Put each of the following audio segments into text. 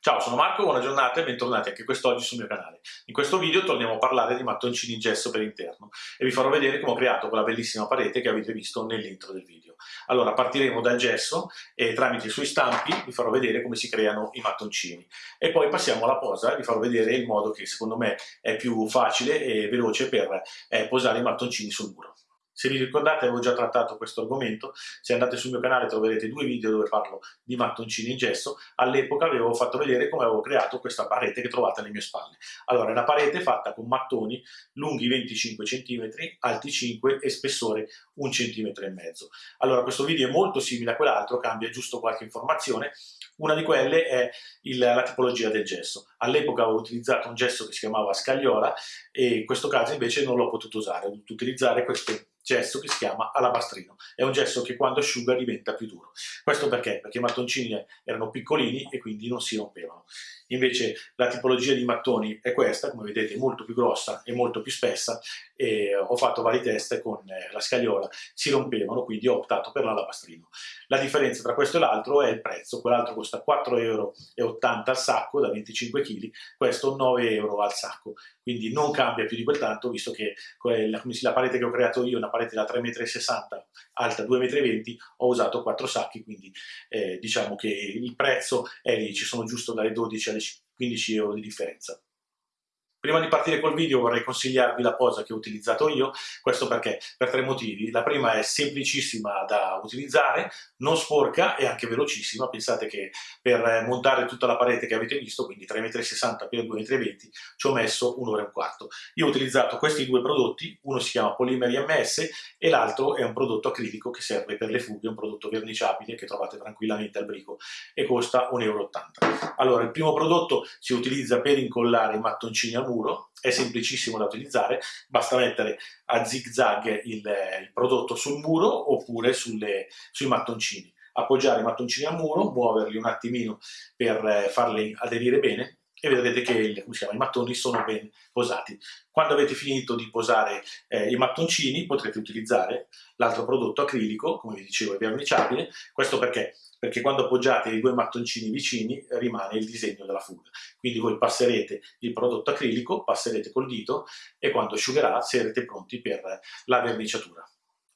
Ciao, sono Marco, buona giornata e bentornati anche quest'oggi sul mio canale. In questo video torniamo a parlare di mattoncini in gesso per interno e vi farò vedere come ho creato quella bellissima parete che avete visto nell'intro del video. Allora, partiremo dal gesso e tramite i suoi stampi vi farò vedere come si creano i mattoncini. E poi passiamo alla posa e vi farò vedere il modo che secondo me è più facile e veloce per eh, posare i mattoncini sul muro. Se vi ricordate avevo già trattato questo argomento, se andate sul mio canale troverete due video dove parlo di mattoncini in gesso, all'epoca avevo fatto vedere come avevo creato questa parete che trovate alle mie spalle. Allora è una parete fatta con mattoni lunghi 25 cm, alti 5 e spessore 1 cm. Allora questo video è molto simile a quell'altro, cambia giusto qualche informazione, una di quelle è il, la tipologia del gesso. All'epoca avevo utilizzato un gesso che si chiamava scagliola e in questo caso invece non l'ho potuto usare, ho dovuto utilizzare queste gesso che si chiama alabastrino. È un gesso che quando asciuga diventa più duro. Questo perché? Perché i mattoncini erano piccolini e quindi non si rompevano. Invece la tipologia di mattoni è questa, come vedete molto più grossa e molto più spessa e ho fatto varie teste con eh, la scagliola, si rompevano, quindi ho optato per l'alabastrino. La differenza tra questo e l'altro è il prezzo, quell'altro costa 4,80 euro al sacco da 25 kg, questo 9 euro al sacco, quindi non cambia più di quel tanto, visto che la, la parete che ho creato io è una parete da 3,60 m, alta 2,20 m, ho usato 4 sacchi, quindi eh, diciamo che il prezzo è lì, ci sono giusto dalle 12 alle 15 euro di differenza. Prima di partire col video vorrei consigliarvi la posa che ho utilizzato io, questo perché? Per tre motivi. La prima è semplicissima da utilizzare, non sporca e anche velocissima, pensate che per montare tutta la parete che avete visto, quindi 3,60 m per 2,20 m, ci ho messo un'ora e un quarto. Io ho utilizzato questi due prodotti, uno si chiama Polimeri MS e l'altro è un prodotto acrilico che serve per le fughe, un prodotto verniciabile che trovate tranquillamente al brico e costa 1,80 euro. Allora, il primo prodotto si utilizza per incollare i mattoncini al muro, è semplicissimo da utilizzare, basta mettere a zig zag il, il prodotto sul muro oppure sulle, sui mattoncini. Appoggiare i mattoncini al muro, muoverli un attimino per eh, farli aderire bene e vedrete che il, chiama, i mattoni sono ben posati. Quando avete finito di posare eh, i mattoncini potrete utilizzare l'altro prodotto acrilico, come vi dicevo è verniciabile, questo perché perché quando appoggiate i due mattoncini vicini rimane il disegno della fuga. Quindi voi passerete il prodotto acrilico, passerete col dito e quando asciugherà sarete pronti per la verniciatura.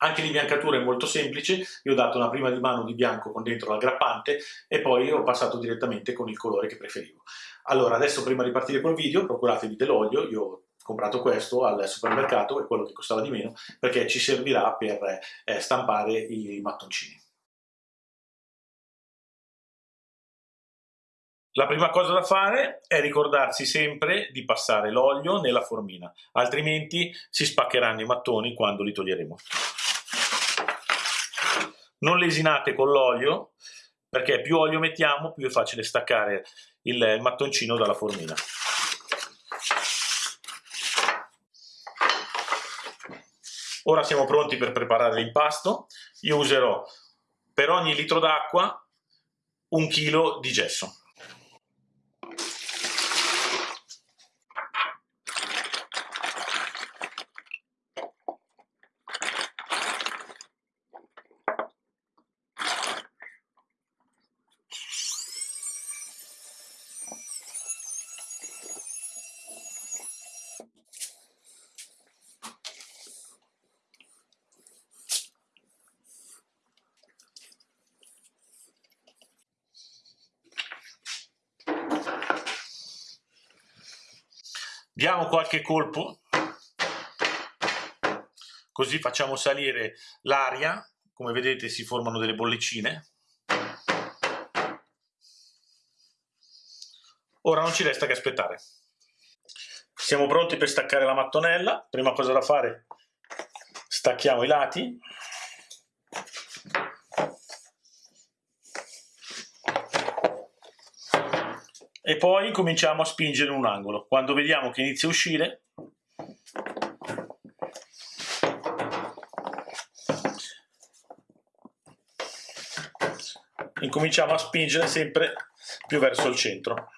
Anche l'imbiancatura è molto semplice, io ho dato una prima di mano di bianco con dentro l'aggrappante e poi ho passato direttamente con il colore che preferivo. Allora, adesso prima di partire col video, procuratevi dell'olio, io ho comprato questo al supermercato, è quello che costava di meno, perché ci servirà per eh, stampare i mattoncini. La prima cosa da fare è ricordarsi sempre di passare l'olio nella formina, altrimenti si spaccheranno i mattoni quando li toglieremo. Non lesinate con l'olio, perché più olio mettiamo più è facile staccare il mattoncino dalla formina. Ora siamo pronti per preparare l'impasto. Io userò per ogni litro d'acqua un chilo di gesso. Diamo qualche colpo, così facciamo salire l'aria, come vedete si formano delle bollicine. Ora non ci resta che aspettare. Siamo pronti per staccare la mattonella, prima cosa da fare stacchiamo i lati e poi cominciamo a spingere in un angolo. Quando vediamo che inizia a uscire, incominciamo a spingere sempre più verso il centro.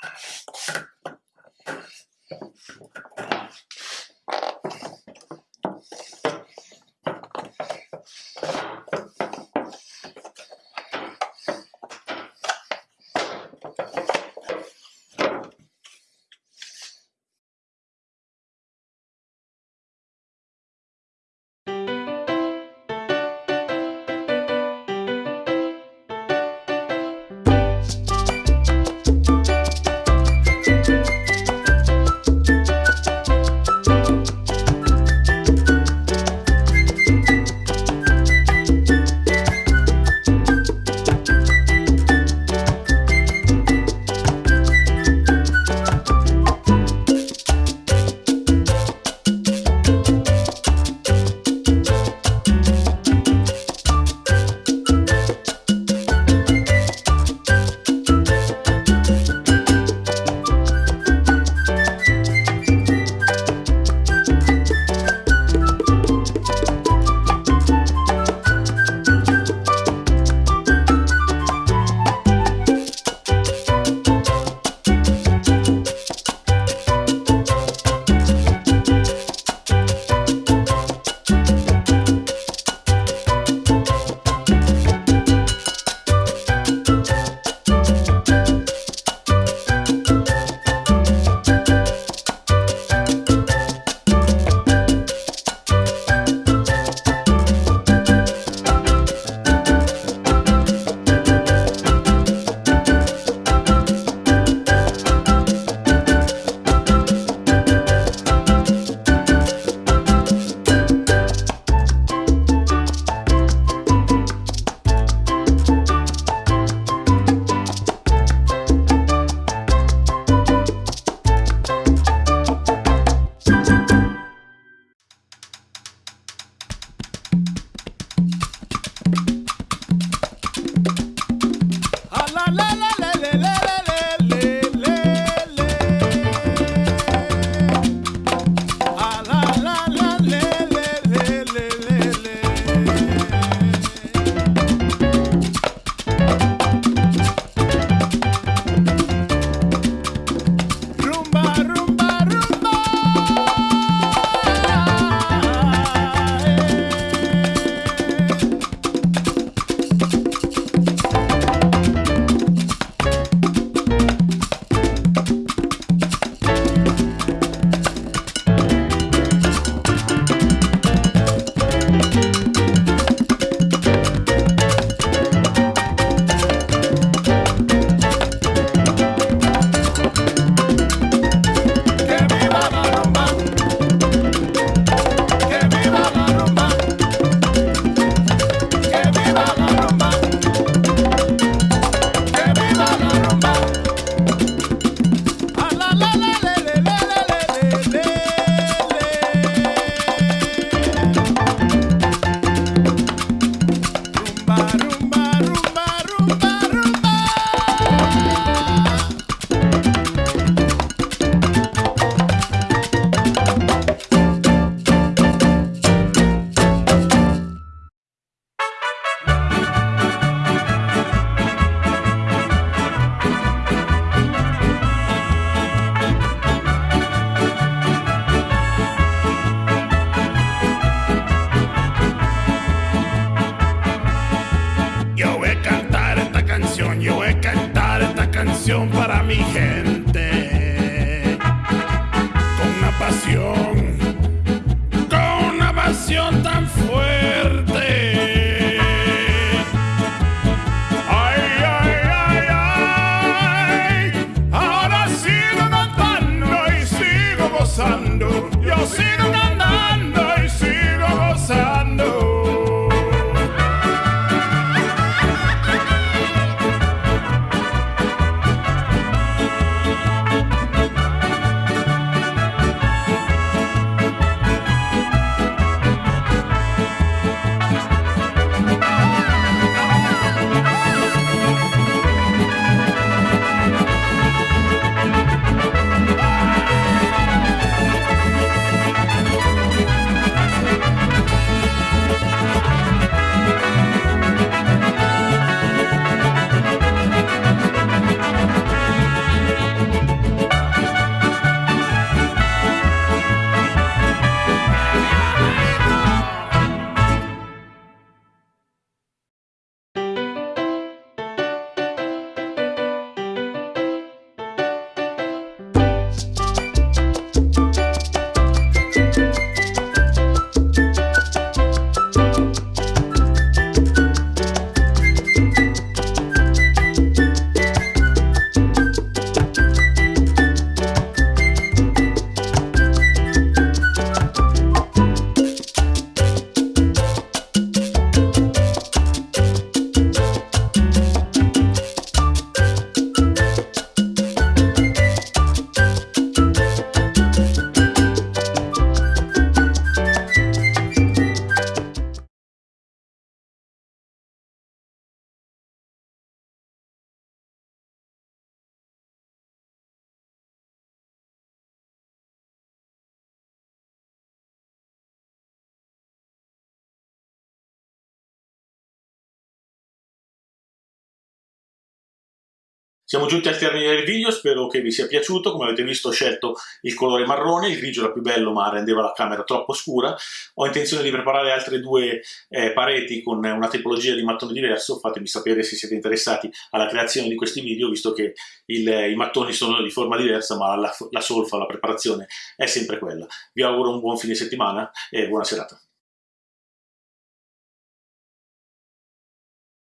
Siamo giunti al termine del video, spero che vi sia piaciuto, come avete visto ho scelto il colore marrone, il grigio era più bello ma rendeva la camera troppo scura, ho intenzione di preparare altre due eh, pareti con una tipologia di mattone diverso, fatemi sapere se siete interessati alla creazione di questi video, visto che il, i mattoni sono di forma diversa ma la, la solfa, la preparazione è sempre quella. Vi auguro un buon fine settimana e buona serata.